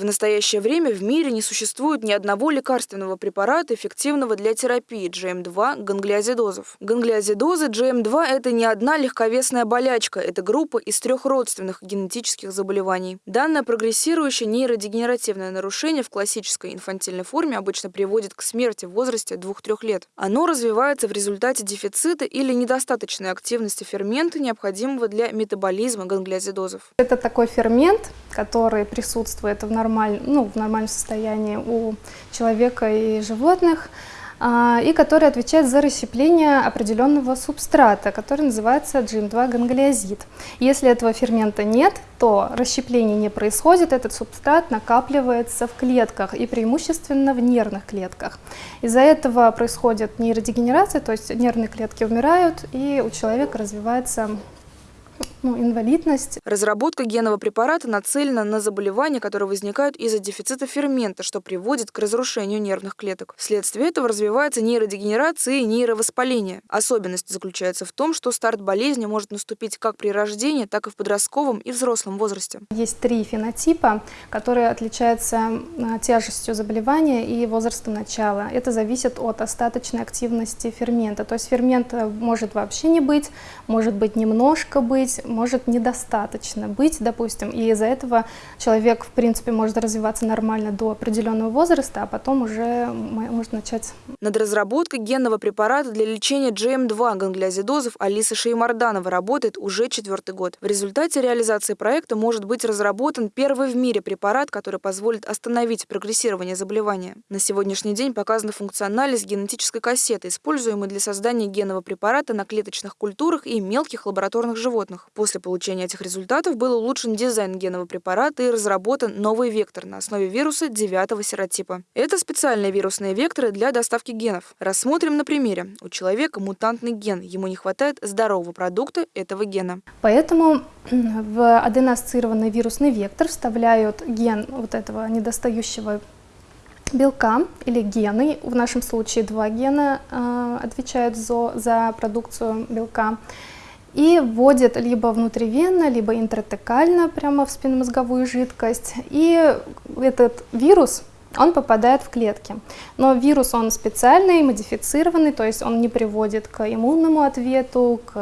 В настоящее время в мире не существует ни одного лекарственного препарата, эффективного для терапии GM2 ганглиозидозов. Ганглиозидозы GM2 – это не одна легковесная болячка, это группа из трех родственных генетических заболеваний. Данное прогрессирующее нейродегенеративное нарушение в классической инфантильной форме обычно приводит к смерти в возрасте 2-3 лет. Оно развивается в результате дефицита или недостаточной активности фермента, необходимого для метаболизма ганглиозидозов. Это такой фермент, который присутствует в, нормаль... ну, в нормальном состоянии у человека и животных, а, и который отвечает за расщепление определенного субстрата, который называется GM2 ганглиозид. Если этого фермента нет, то расщепление не происходит, этот субстрат накапливается в клетках и преимущественно в нервных клетках. Из-за этого происходит нейродегенерация, то есть нервные клетки умирают, и у человека развивается ну, инвалидность. Разработка генного препарата нацелена на заболевания, которые возникают из-за дефицита фермента, что приводит к разрушению нервных клеток. Вследствие этого развивается нейродегенерация и нейровоспаление. Особенность заключается в том, что старт болезни может наступить как при рождении, так и в подростковом и взрослом возрасте. Есть три фенотипа, которые отличаются тяжестью заболевания и возрастом начала. Это зависит от остаточной активности фермента. То есть фермента может вообще не быть, может быть немножко быть, может недостаточно быть, допустим, и из-за этого человек, в принципе, может развиваться нормально до определенного возраста, а потом уже может начать... Над разработкой генного препарата для лечения GM2 ганглиозидозов Алиса Шеймарданова работает уже четвертый год. В результате реализации проекта может быть разработан первый в мире препарат, который позволит остановить прогрессирование заболевания. На сегодняшний день показана функциональность генетической кассеты, используемой для создания генного препарата на клеточных культурах и мелких лабораторных животных. После получения этих результатов был улучшен дизайн генного препарата и разработан новый вектор на основе вируса девятого серотипа. Это специальные вирусные векторы для доставки генов. Рассмотрим на примере. У человека мутантный ген, ему не хватает здорового продукта этого гена. Поэтому в аденоассоциированный вирусный вектор вставляют ген вот этого недостающего белка или гены, в нашем случае два гена э, отвечают за, за продукцию белка, и вводит либо внутривенно, либо интратекально прямо в спинномозговую жидкость. И этот вирус, он попадает в клетки. Но вирус, он специальный, модифицированный, то есть он не приводит к иммунному ответу, к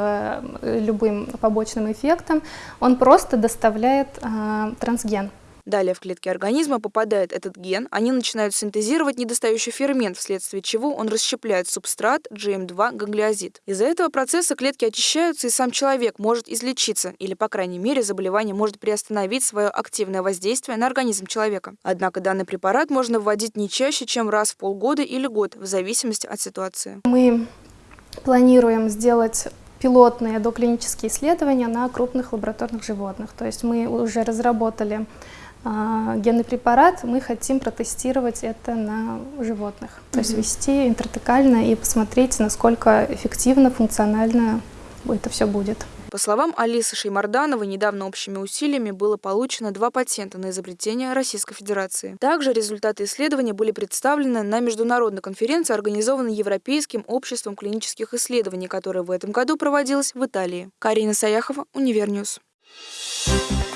э, любым побочным эффектам, он просто доставляет э, трансген. Далее в клетки организма попадает этот ген, они начинают синтезировать недостающий фермент, вследствие чего он расщепляет субстрат GM2 ганглиозид. Из-за этого процесса клетки очищаются, и сам человек может излечиться, или, по крайней мере, заболевание может приостановить свое активное воздействие на организм человека. Однако данный препарат можно вводить не чаще, чем раз в полгода или год, в зависимости от ситуации. Мы планируем сделать пилотные доклинические исследования на крупных лабораторных животных. То есть мы уже разработали генный препарат, мы хотим протестировать это на животных. Mm -hmm. То есть ввести интратекально и посмотреть, насколько эффективно, функционально это все будет. По словам Алисы Шеймардановой, недавно общими усилиями было получено два патента на изобретение Российской Федерации. Также результаты исследования были представлены на международной конференции, организованной Европейским обществом клинических исследований, которая в этом году проводилась в Италии. Карина Саяхова, Univer News. Thank you.